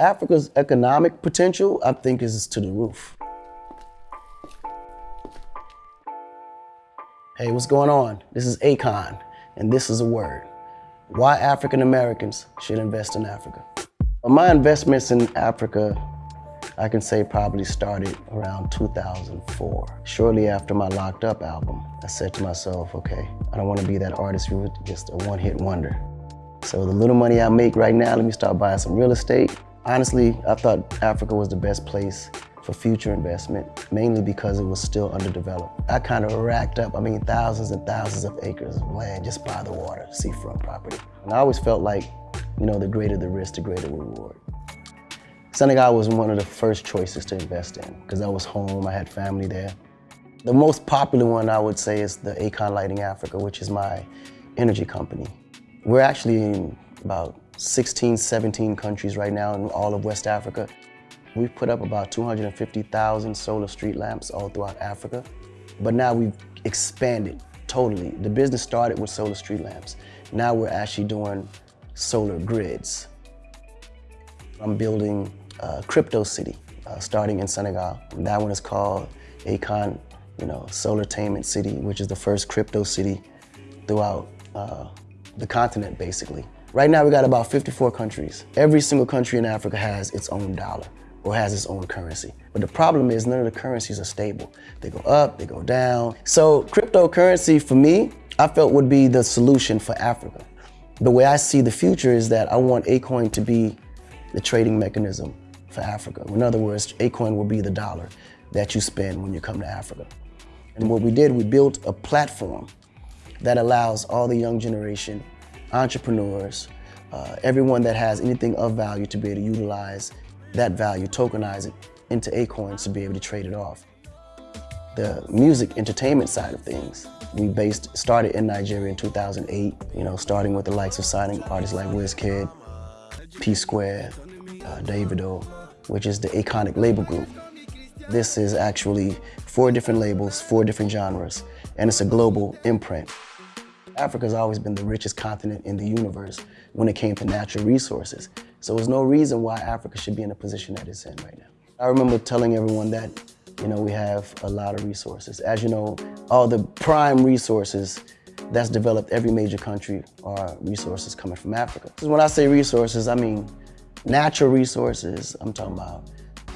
Africa's economic potential, I think, is to the roof. Hey, what's going on? This is Akon, and this is a word. Why African Americans should invest in Africa. My investments in Africa, I can say probably started around 2004. Shortly after my Locked Up album, I said to myself, okay, I don't want to be that artist who was just a one-hit wonder. So the little money I make right now, let me start buying some real estate. Honestly, I thought Africa was the best place for future investment, mainly because it was still underdeveloped. I kind of racked up, I mean, thousands and thousands of acres of land just by the water, seafront property. And I always felt like, you know, the greater the risk, the greater reward. Senegal was one of the first choices to invest in because I was home, I had family there. The most popular one I would say is the Akon Lighting Africa, which is my energy company. We're actually in about 16, 17 countries right now in all of West Africa. We've put up about 250,000 solar street lamps all throughout Africa, but now we've expanded totally. The business started with solar street lamps. Now we're actually doing solar grids. I'm building a crypto city, uh, starting in Senegal. That one is called Akon, you know, Solartainment City, which is the first crypto city throughout uh, the continent, basically. Right now, we got about 54 countries. Every single country in Africa has its own dollar or has its own currency. But the problem is none of the currencies are stable. They go up, they go down. So cryptocurrency for me, I felt would be the solution for Africa. The way I see the future is that I want Akoin to be the trading mechanism for Africa. In other words, Akoin will be the dollar that you spend when you come to Africa. And what we did, we built a platform that allows all the young generation, entrepreneurs, uh, everyone that has anything of value to be able to utilize that value, tokenize it into Akoins to be able to trade it off. The music entertainment side of things, we based, started in Nigeria in 2008, you know, starting with the likes of signing artists like Wizkid, P-Square, uh, Davido, which is the Iconic label group. This is actually four different labels, four different genres, and it's a global imprint. Africa's always been the richest continent in the universe when it came to natural resources. So there's no reason why Africa should be in the position that it's in right now. I remember telling everyone that, you know, we have a lot of resources. As you know, all the prime resources that's developed every major country are resources coming from Africa. When I say resources, I mean natural resources. I'm talking about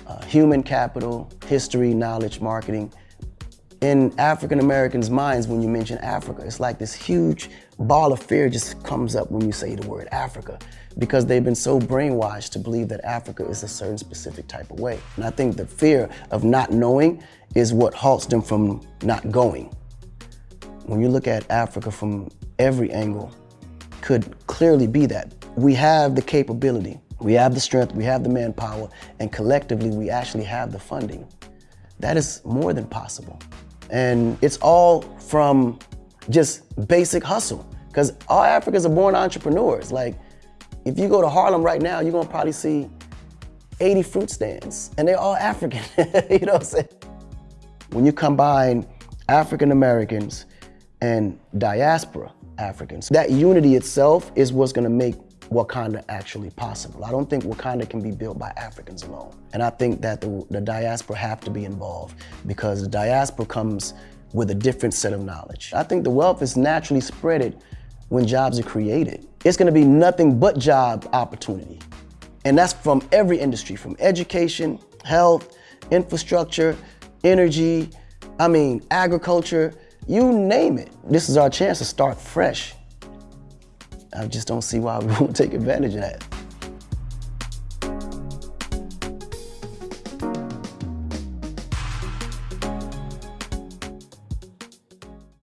uh, human capital, history, knowledge, marketing. In African Americans' minds, when you mention Africa, it's like this huge ball of fear just comes up when you say the word Africa because they've been so brainwashed to believe that Africa is a certain specific type of way. And I think the fear of not knowing is what halts them from not going. When you look at Africa from every angle, could clearly be that. We have the capability, we have the strength, we have the manpower, and collectively we actually have the funding. That is more than possible. And it's all from just basic hustle. Because all Africans are born entrepreneurs. Like, if you go to Harlem right now, you're gonna probably see 80 fruit stands, and they're all African, you know what I'm saying? When you combine African Americans and diaspora Africans, that unity itself is what's gonna make Wakanda actually possible. I don't think Wakanda can be built by Africans alone. And I think that the, the diaspora have to be involved because the diaspora comes with a different set of knowledge. I think the wealth is naturally spreaded when jobs are created. It's gonna be nothing but job opportunity. And that's from every industry, from education, health, infrastructure, energy, I mean, agriculture, you name it. This is our chance to start fresh. I just don't see why we won't take advantage of that.